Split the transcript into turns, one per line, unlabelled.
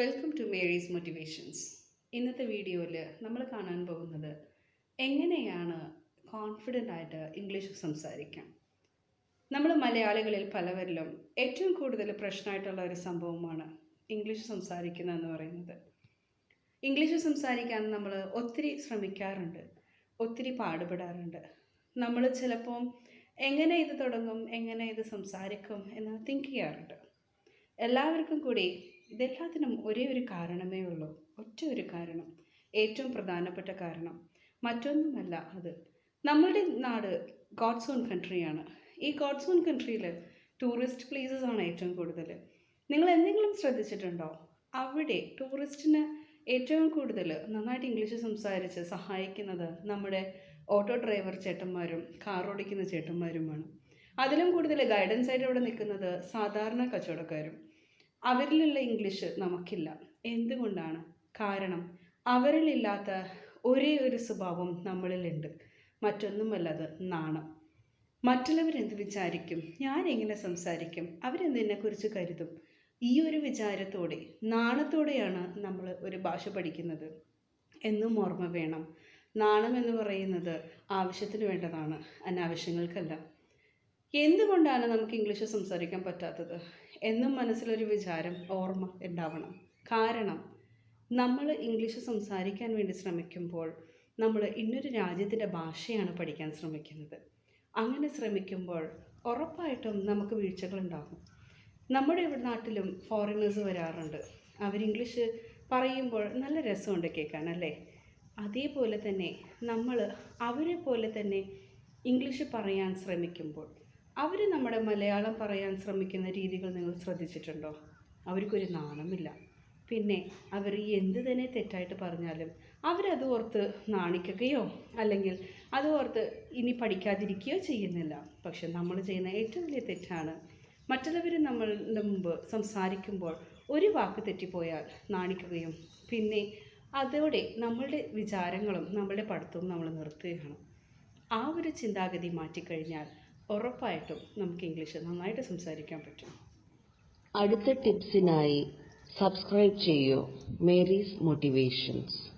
Welcome to Mary's motivations ഇന്നത്തെ വീഡിയോയിൽ നമ്മൾ കാണാൻ പോകുന്നത് എങ്ങനെയാണ് കോൺഫിഡന്റ് ആയിട്ട് ഇംഗ്ലീഷ് സംസാരിക്കാം. നമ്മൾ മലയാളികളിൽ പലവരിലും ഏറ്റവും കൂടുതൽ പ്രശ്നമായിട്ടുള്ള ഒരു സംഭവമാണ് ഇംഗ്ലീഷ് സംസാരിക്കുന്നത് എന്ന് പറയുന്നത്. ഇംഗ്ലീഷ് സംസാരിക്കാൻ നമ്മൾ ഒത്തിരി ശ്രമിക്കാറുണ്ട് ഒത്തിരി പാടുപെടാറുണ്ട്. നമ്മൾ ചിലപ്പോൾ എങ്ങനെ ഇത് തുടങ്ങും എങ്ങനെ ഇത് സംസാരിക്കും എന്ന് തിങ്ക് ചെയ്യാറുണ്ട്. എല്ലാവർക്കും കൂടി ഇതെല്ലാത്തിനും ഒരേ ഒരു കാരണമേ ഉള്ളൂ. ഒറ്റ ഒരു കാരണം. ഏറ്റവും പ്രധാനപ്പെട്ട കാരണം. മറ്റൊന്നുമല്ല അത്. നമ്മളുടെ നാട് ഗോഡ്സ് ഓൺ കൺട്രിയാണ് ഈ ഗോഡ്സ് ഓൺ കൺട്രിയിൽ ടൂറിസ്റ്റ് പ്ലേസസ് ആണ് ഏറ്റവും കൂടുതൽ. നിങ്ങൾ എന്തെങ്കിലും ശ്രദ്ധിച്ചിട്ടുണ്ടോ? അവിടെ ടൂറിസ്റ്റിന് ഏറ്റവും കൂടുതൽ നന്നായിട്ട് ഇംഗ്ലീഷ് സംസാരിച്ച് സഹായിക്കുന്നത് നമ്മുടെ ഓട്ടോ ഡ്രൈവർ ചേട്ടന്മാരും കാർ ഓടിക്കുന്ന ചേട്ടന്മാരുമാണ്. അതിലും കൂടുതൽ ഗൈഡൻസ് ആയിട്ട് ഇവിടെ നിൽക്കുന്നത് സാധാരണ കച്ചവടക്കാരും. അവരിലുള്ള ഇംഗ്ലീഷ് നമുക്കില്ല. എന്തുകൊണ്ടാണ്? കാരണം അവരിലില്ലാത്ത ഒരേ ഒരു സ്വഭാവം നമ്മളിലുണ്ട്. മറ്റൊന്നുമല്ല അത് നാണം മറ്റുള്ളവരെന്ത് വിചാരിക്കും? ഞാൻ എങ്ങനെ സംസാരിക്കും? അവരെന്തിനെക്കുറിച്ച് കരുതും? ഈ ഒരു വിചാരത്തോടെ നാണത്തോടെയാണ് നമ്മൾ ഒരു ഭാഷ പഠിക്കുന്നത്. എന്നും ഓർമ്മ വേണം. നാണം എന്ന് പറയുന്നത് ആവശ്യത്തിന് വേണ്ടതാണ് അനാവശ്യങ്ങൾക്കല്ല. എന്തുകൊണ്ടാണ് നമുക്ക് ഇംഗ്ലീഷ് സംസാരിക്കാൻ പറ്റാത്തത്? എന്നും മനസ്സിലൊരു വിചാരം ഓർമ്മ ഉണ്ടാവണം. കാരണം നമ്മൾ ഇംഗ്ലീഷ് സംസാരിക്കാൻ വേണ്ടി ശ്രമിക്കുമ്പോൾ നമ്മൾ ഇന്നൊരു രാജ്യത്തിന്റെ ഭാഷയാണ് പഠിക്കാൻ ശ്രമിക്കുന്നത്. അങ്ങനെ ശ്രമിക്കുമ്പോൾ ഉറപ്പായിട്ടും നമുക്ക് വീഴ്ചകളുണ്ടാകും നമ്മുടെ ഇവിടെ നാട്ടിലും ഫോറിനേഴ്സ് വരാറുണ്ട്. അവർ ഇംഗ്ലീഷ് പറയുമ്പോൾ നല്ല രസമുണ്ട് കേൾക്കാൻ അല്ലേ? അതേപോലെ തന്നെ നമ്മൾ അവരെ പോലെ തന്നെ ഇംഗ്ലീഷ് പറയാൻ ശ്രമിക്കുമ്പോൾ അവർ നമ്മുടെ മലയാളം പറയാൻ ശ്രമിക്കുന്ന രീതികൾ നിങ്ങൾ ശ്രദ്ധിച്ചിട്ടുണ്ടോ? അവർക്കൊരു നാണമില്ല. പിന്നെ അവർ എന്ത് തന്നെ തെറ്റായിട്ട് പറഞ്ഞാലും അവരത് ഓർത്ത് നാണിക്കുകയോ അല്ലെങ്കിൽ അത് ഓർത്ത് ഇനി പഠിക്കാതിരിക്കുകയോ ചെയ്യുന്നില്ല. പക്ഷെ നമ്മൾ ചെയ്യുന്ന ഏറ്റവും വലിയ തെറ്റാണ് മറ്റുള്ളവർ നമ്മളുടെ മുമ്പ് സംസാരിക്കുമ്പോൾ ഒരു വാക്ക് തെറ്റിപ്പോയാൽ നാണിക്കുകയും പിന്നെ അതോടെ നമ്മളുടെ വിചാരങ്ങളും നമ്മളുടെ പഠിത്തവും നമ്മൾ നിർത്തുകയാണ്. ആ ഒരു ചിന്താഗതി മാറ്റിക്കഴിഞ്ഞാൽ ഉറപ്പായിട്ടും നമുക്ക് ഇംഗ്ലീഷ് നന്നായിട്ട് സംസാരിക്കാൻ പറ്റും.
അടുത്ത ടിപ്സിനായി സബ്സ്ക്രൈബ് ചെയ്യൂ. Mary's motivations.